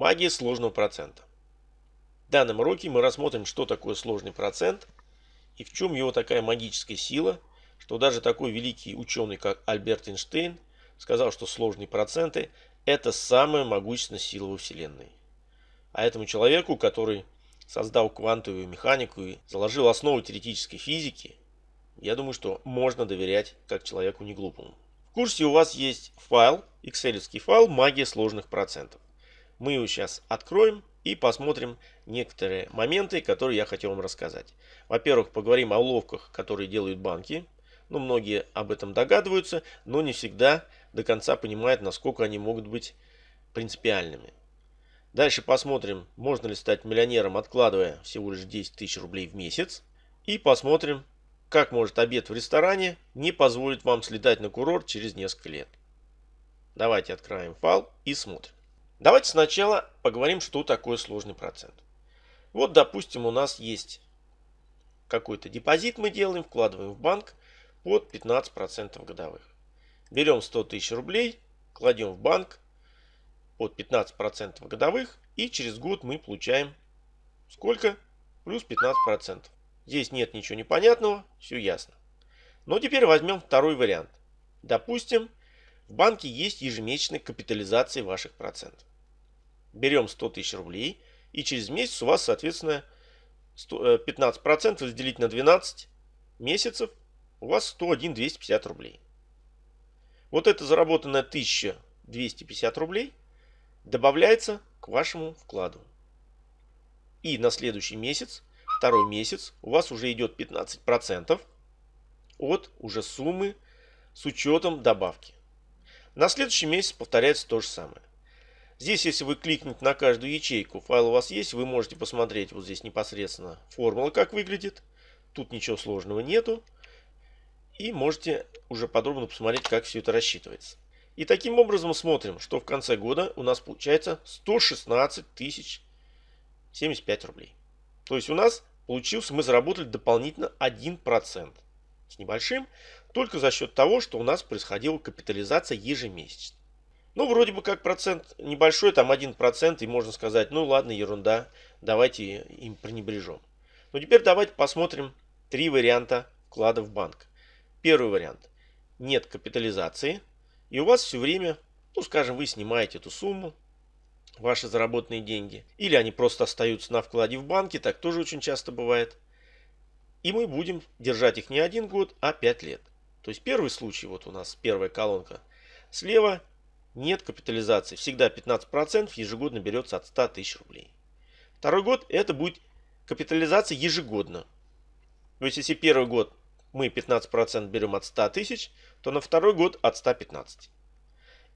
Магия сложного процента. В данном уроке мы рассмотрим, что такое сложный процент и в чем его такая магическая сила, что даже такой великий ученый, как Альберт Эйнштейн, сказал, что сложные проценты – это самая могущественная сила во Вселенной. А этому человеку, который создал квантовую механику и заложил основу теоретической физики, я думаю, что можно доверять как человеку не глупому. В курсе у вас есть файл, excel файл «Магия сложных процентов». Мы его сейчас откроем и посмотрим некоторые моменты, которые я хотел вам рассказать. Во-первых, поговорим о уловках, которые делают банки. Ну, многие об этом догадываются, но не всегда до конца понимают, насколько они могут быть принципиальными. Дальше посмотрим, можно ли стать миллионером, откладывая всего лишь 10 тысяч рублей в месяц. И посмотрим, как может обед в ресторане не позволить вам слетать на курорт через несколько лет. Давайте откроем файл и смотрим. Давайте сначала поговорим, что такое сложный процент. Вот, допустим, у нас есть какой-то депозит мы делаем, вкладываем в банк под 15% годовых. Берем 100 тысяч рублей, кладем в банк под 15% годовых и через год мы получаем сколько? Плюс 15%. Здесь нет ничего непонятного, все ясно. Но теперь возьмем второй вариант. Допустим, в банке есть ежемесячная капитализация ваших процентов берем 100 тысяч рублей, и через месяц у вас, соответственно, 15% э, разделить на 12 месяцев, у вас 101 250 рублей. Вот это заработанная 1250 рублей добавляется к вашему вкладу. И на следующий месяц, второй месяц, у вас уже идет 15% от уже суммы с учетом добавки. На следующий месяц повторяется то же самое. Здесь, если вы кликнете на каждую ячейку, файл у вас есть, вы можете посмотреть вот здесь непосредственно формула, как выглядит. Тут ничего сложного нету. И можете уже подробно посмотреть, как все это рассчитывается. И таким образом смотрим, что в конце года у нас получается 116 тысяч 75 рублей. То есть у нас получился, мы заработали дополнительно 1% с небольшим, только за счет того, что у нас происходила капитализация ежемесячно. Ну, вроде бы как процент небольшой, там 1%, и можно сказать, ну ладно, ерунда, давайте им пренебрежем. Но теперь давайте посмотрим три варианта вклада в банк. Первый вариант. Нет капитализации, и у вас все время, ну скажем, вы снимаете эту сумму, ваши заработанные деньги, или они просто остаются на вкладе в банке, так тоже очень часто бывает. И мы будем держать их не один год, а 5 лет. То есть первый случай, вот у нас первая колонка слева, нет капитализации. Всегда 15% ежегодно берется от 100 тысяч рублей. Второй год это будет капитализация ежегодно. То есть если первый год мы 15% берем от 100 тысяч, то на второй год от 115.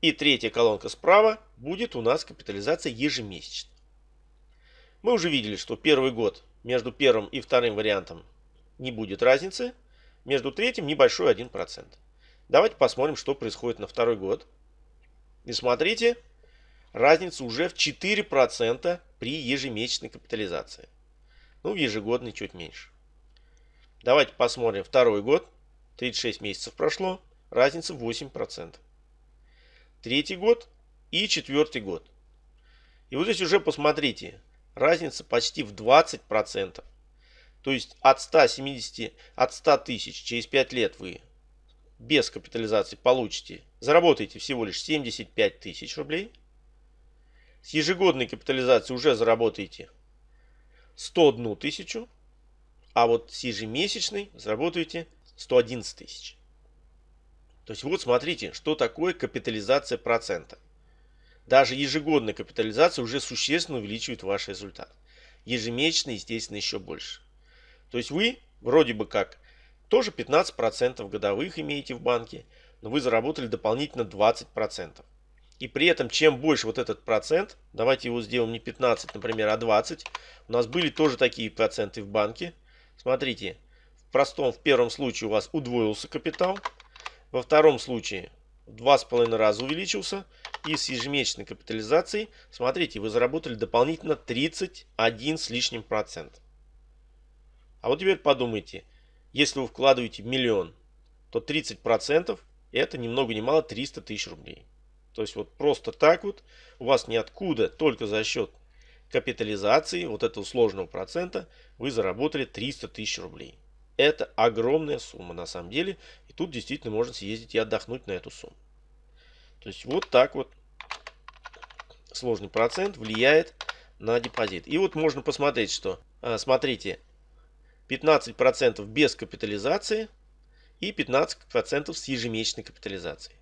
И третья колонка справа будет у нас капитализация ежемесячно. Мы уже видели, что первый год между первым и вторым вариантом не будет разницы. Между третьим небольшой 1%. Давайте посмотрим, что происходит на второй год. И смотрите, разница уже в 4% при ежемесячной капитализации. Ну, в ежегодной чуть меньше. Давайте посмотрим второй год. 36 месяцев прошло. Разница 8%. Третий год и четвертый год. И вот здесь уже посмотрите. Разница почти в 20%. То есть от 170, от 100 тысяч через 5 лет вы без капитализации получите, заработаете всего лишь 75 тысяч рублей. С ежегодной капитализацией уже заработаете 101 тысячу. А вот с ежемесячной заработаете 111 тысяч. То есть вот смотрите, что такое капитализация процента. Даже ежегодная капитализация уже существенно увеличивает ваш результат. Ежемесячно, естественно, еще больше. То есть вы вроде бы как тоже 15% годовых имеете в банке, но вы заработали дополнительно 20%. И при этом, чем больше вот этот процент, давайте его сделаем не 15, например, а 20. У нас были тоже такие проценты в банке. Смотрите, в простом, в первом случае у вас удвоился капитал. Во втором случае в 2,5 раза увеличился. И с ежемесячной капитализацией, смотрите, вы заработали дополнительно 31 с лишним процент. А вот теперь подумайте, если вы вкладываете миллион, то 30% это ни много ни мало 300 тысяч рублей. То есть вот просто так вот у вас ниоткуда, только за счет капитализации вот этого сложного процента вы заработали 300 тысяч рублей. Это огромная сумма на самом деле. И тут действительно можно съездить и отдохнуть на эту сумму. То есть вот так вот сложный процент влияет на депозит. И вот можно посмотреть, что, а, смотрите, 15% без капитализации и 15% с ежемесячной капитализацией.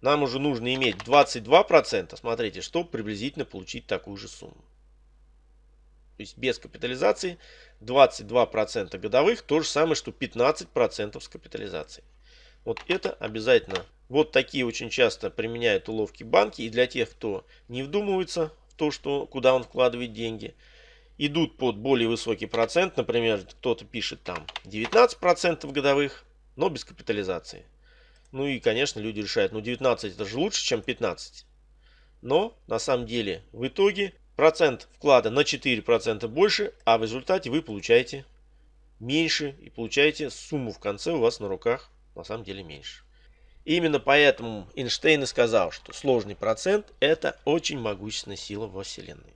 Нам уже нужно иметь 22%, смотрите, чтобы приблизительно получить такую же сумму. То есть без капитализации 22% годовых, то же самое, что 15% с капитализацией. Вот это обязательно. Вот такие очень часто применяют уловки банки. И для тех, кто не вдумывается в то, что, куда он вкладывает деньги, идут под более высокий процент. Например, кто-то пишет там 19% годовых, но без капитализации. Ну и, конечно, люди решают, ну 19 это же лучше, чем 15. Но на самом деле в итоге процент вклада на 4% больше, а в результате вы получаете меньше и получаете сумму в конце у вас на руках на самом деле меньше. именно поэтому Эйнштейн и сказал, что сложный процент это очень могущественная сила во Вселенной.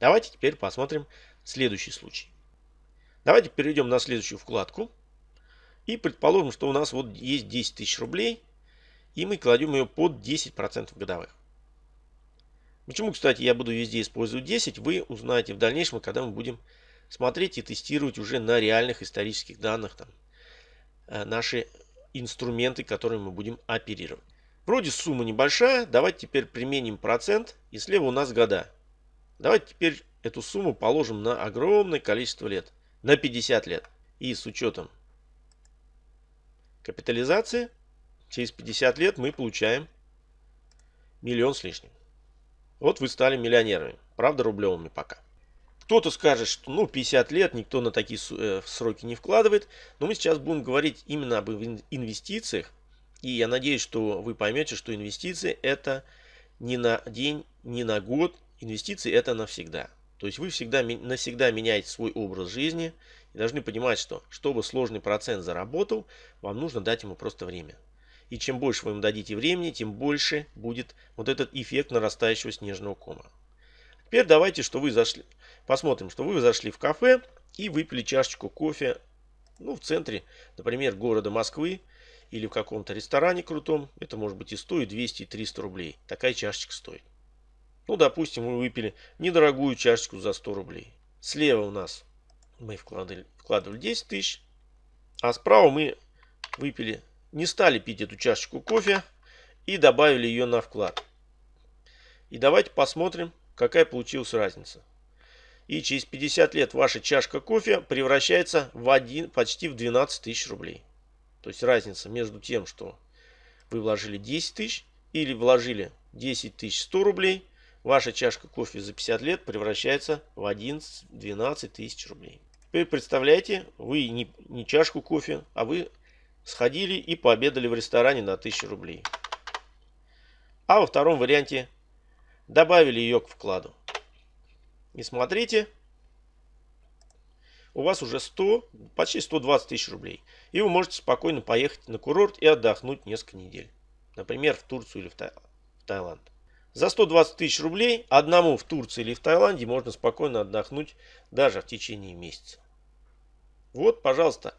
Давайте теперь посмотрим следующий случай. Давайте перейдем на следующую вкладку. И предположим, что у нас вот есть 10 тысяч рублей. И мы кладем ее под 10% годовых. Почему, кстати, я буду везде использовать 10, вы узнаете в дальнейшем, когда мы будем смотреть и тестировать уже на реальных исторических данных там, э, наши инструменты, которыми мы будем оперировать. Вроде сумма небольшая, давайте теперь применим процент, и слева у нас года. Давайте теперь эту сумму положим на огромное количество лет, на 50 лет. И с учетом капитализации, через 50 лет мы получаем миллион с лишним. Вот вы стали миллионерами. Правда, рублевыми пока. Кто-то скажет, что ну 50 лет никто на такие э, сроки не вкладывает. Но мы сейчас будем говорить именно об инвестициях. И я надеюсь, что вы поймете, что инвестиции это не на день, не на год. Инвестиции это навсегда. То есть вы всегда навсегда меняете свой образ жизни и должны понимать, что чтобы сложный процент заработал, вам нужно дать ему просто время. И чем больше вы им дадите времени, тем больше будет вот этот эффект нарастающего снежного кома. Теперь давайте, что вы зашли, посмотрим, что вы зашли в кафе и выпили чашечку кофе, ну, в центре, например, города Москвы, или в каком-то ресторане крутом. Это может быть и стоит 200, и 300 рублей. Такая чашечка стоит. Ну, допустим, мы выпили недорогую чашечку за 100 рублей. Слева у нас мы вкладывали, вкладывали 10 тысяч, а справа мы выпили не стали пить эту чашечку кофе и добавили ее на вклад. И давайте посмотрим, какая получилась разница. И через 50 лет ваша чашка кофе превращается в один, почти в 12 тысяч рублей. То есть разница между тем, что вы вложили 10 тысяч или вложили 10 тысяч 100 рублей, ваша чашка кофе за 50 лет превращается в 11-12 тысяч рублей. Теперь представляете, вы не, не чашку кофе, а вы сходили и пообедали в ресторане на 1000 рублей. А во втором варианте добавили ее к вкладу. И смотрите, у вас уже 100, почти 120 тысяч рублей. И вы можете спокойно поехать на курорт и отдохнуть несколько недель. Например, в Турцию или в, Тай в Таиланд. За 120 тысяч рублей одному в Турции или в Таиланде можно спокойно отдохнуть даже в течение месяца. Вот, пожалуйста,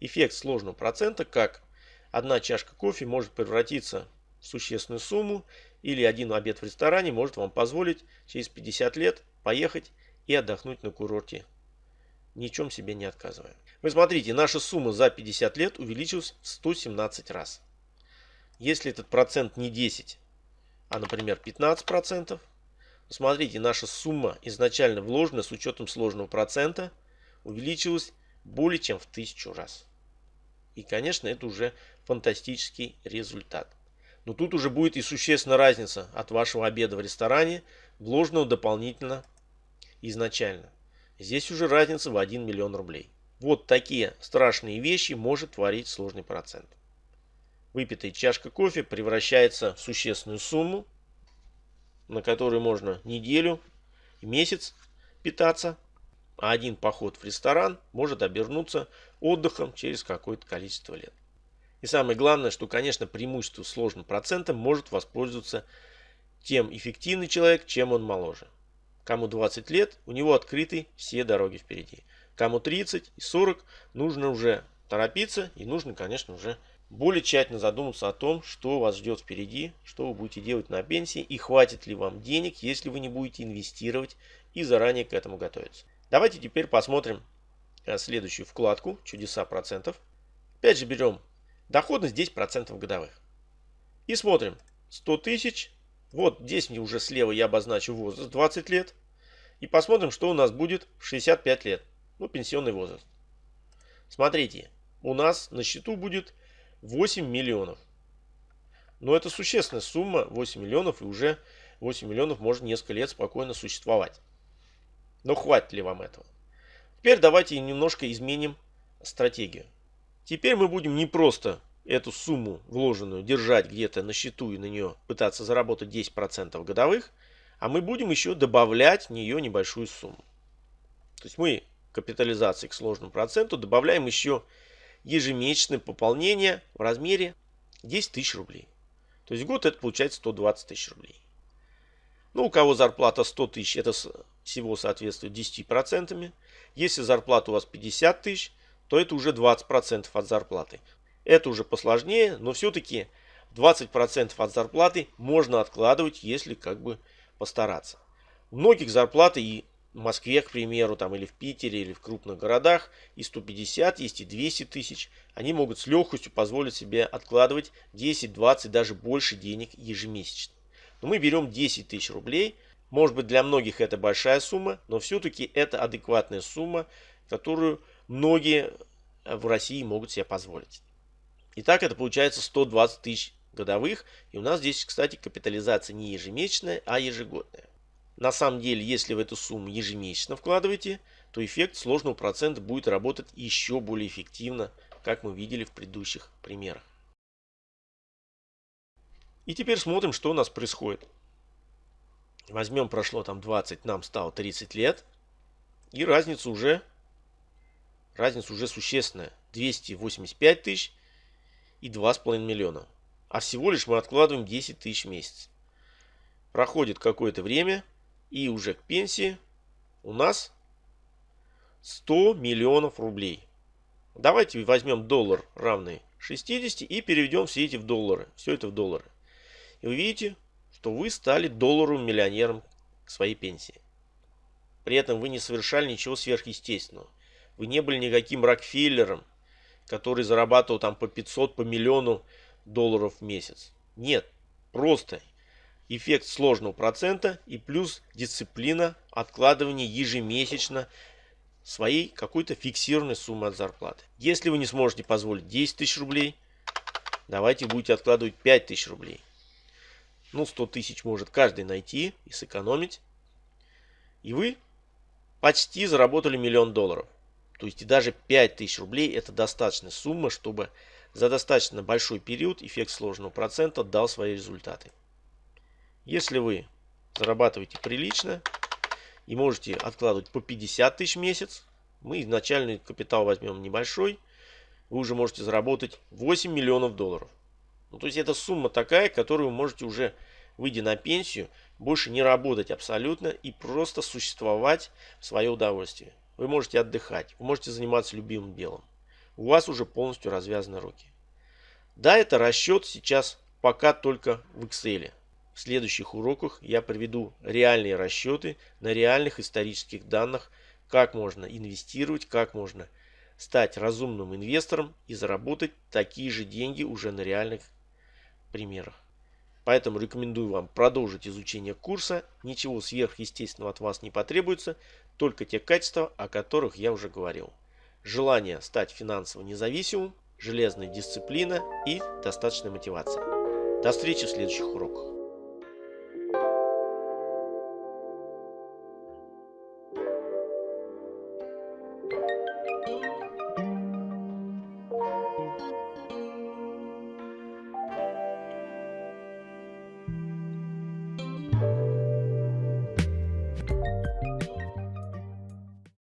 эффект сложного процента, как одна чашка кофе может превратиться в существенную сумму, или один обед в ресторане может вам позволить через 50 лет поехать и отдохнуть на курорте, ни в чем себе не отказывая. Вы смотрите, наша сумма за 50 лет увеличилась в 117 раз. Если этот процент не 10, а, например, 15%, смотрите, наша сумма изначально вложенная с учетом сложного процента увеличилась более чем в тысячу раз. И, конечно, это уже фантастический результат. Но тут уже будет и существенная разница от вашего обеда в ресторане, вложенного дополнительно изначально. Здесь уже разница в 1 миллион рублей. Вот такие страшные вещи может творить сложный процент. Выпитая чашка кофе превращается в существенную сумму, на которую можно неделю, месяц питаться а один поход в ресторан может обернуться отдыхом через какое-то количество лет. И самое главное, что, конечно, преимущество сложным процентом может воспользоваться тем эффективный человек, чем он моложе. Кому 20 лет, у него открыты все дороги впереди. Кому 30 и 40, нужно уже торопиться и нужно, конечно, уже более тщательно задуматься о том, что вас ждет впереди, что вы будете делать на пенсии и хватит ли вам денег, если вы не будете инвестировать и заранее к этому готовиться. Давайте теперь посмотрим э, следующую вкладку «Чудеса процентов». Опять же берем доходность 10% годовых. И смотрим 100 тысяч. Вот здесь мне уже слева я обозначу возраст 20 лет. И посмотрим, что у нас будет в 65 лет. Ну, пенсионный возраст. Смотрите, у нас на счету будет 8 миллионов. Но это существенная сумма, 8 миллионов, и уже 8 миллионов может несколько лет спокойно существовать. Но хватит ли вам этого? Теперь давайте немножко изменим стратегию. Теперь мы будем не просто эту сумму вложенную держать где-то на счету и на нее пытаться заработать 10% годовых, а мы будем еще добавлять в нее небольшую сумму. То есть мы капитализации к сложному проценту добавляем еще ежемесячное пополнение в размере 10 тысяч рублей. То есть в год это получается 120 тысяч рублей. Ну, у кого зарплата 100 тысяч, это всего соответствует 10%. Если зарплата у вас 50 тысяч, то это уже 20% от зарплаты. Это уже посложнее, но все-таки 20% от зарплаты можно откладывать, если как бы постараться. У многих зарплаты и в Москве, к примеру, там, или в Питере, или в крупных городах и 150, есть и 200 тысяч. Они могут с легкостью позволить себе откладывать 10, 20, даже больше денег ежемесячно. Но мы берем 10 тысяч рублей. Может быть для многих это большая сумма, но все-таки это адекватная сумма, которую многие в России могут себе позволить. Итак, это получается 120 тысяч годовых. И у нас здесь, кстати, капитализация не ежемесячная, а ежегодная. На самом деле, если в эту сумму ежемесячно вкладываете, то эффект сложного процента будет работать еще более эффективно, как мы видели в предыдущих примерах. И теперь смотрим, что у нас происходит. Возьмем, прошло там 20, нам стало 30 лет. И разница уже, разница уже существенная. 285 тысяч и 2,5 миллиона. А всего лишь мы откладываем 10 тысяч в месяц. Проходит какое-то время, и уже к пенсии у нас 100 миллионов рублей. Давайте возьмем доллар равный 60 и переведем все эти в доллары. Все это в доллары. И вы видите, что вы стали долларовым миллионером к своей пенсии. При этом вы не совершали ничего сверхъестественного. Вы не были никаким Рокфеллером, который зарабатывал там по 500, по миллиону долларов в месяц. Нет, просто эффект сложного процента и плюс дисциплина откладывания ежемесячно своей какой-то фиксированной суммы от зарплаты. Если вы не сможете позволить 10 тысяч рублей, давайте будете откладывать 5 тысяч рублей. Ну, 100 тысяч может каждый найти и сэкономить. И вы почти заработали миллион долларов. То есть и даже 5 тысяч рублей это достаточная сумма, чтобы за достаточно большой период эффект сложного процента дал свои результаты. Если вы зарабатываете прилично и можете откладывать по 50 тысяч в месяц, мы изначальный капитал возьмем небольшой, вы уже можете заработать 8 миллионов долларов. Ну, то есть это сумма такая, которую вы можете уже, выйдя на пенсию, больше не работать абсолютно и просто существовать в свое удовольствие. Вы можете отдыхать, вы можете заниматься любимым делом. У вас уже полностью развязаны руки. Да, это расчет сейчас пока только в Excel. В следующих уроках я приведу реальные расчеты на реальных исторических данных, как можно инвестировать, как можно стать разумным инвестором и заработать такие же деньги уже на реальных примерах. Поэтому рекомендую вам продолжить изучение курса. Ничего сверхъестественного от вас не потребуется, только те качества, о которых я уже говорил. Желание стать финансово независимым, железная дисциплина и достаточная мотивация. До встречи в следующих уроках.